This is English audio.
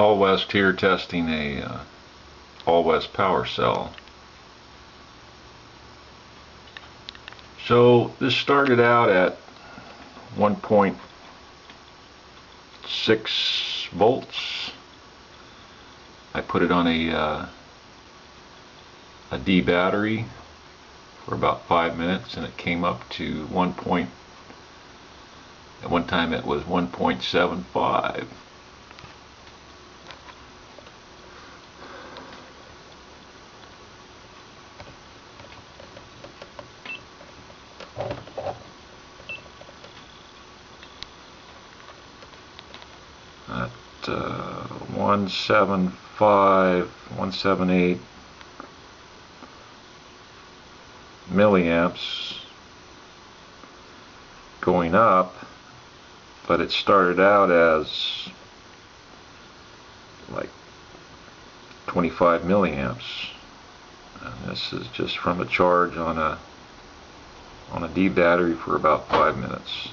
All West here testing a uh, All West power cell. So this started out at 1.6 volts. I put it on a uh, a D battery for about five minutes and it came up to 1. Point, at one time it was 1.75 at uh, 175, 178 milliamps going up, but it started out as like 25 milliamps. And this is just from a charge on a on a D battery for about five minutes.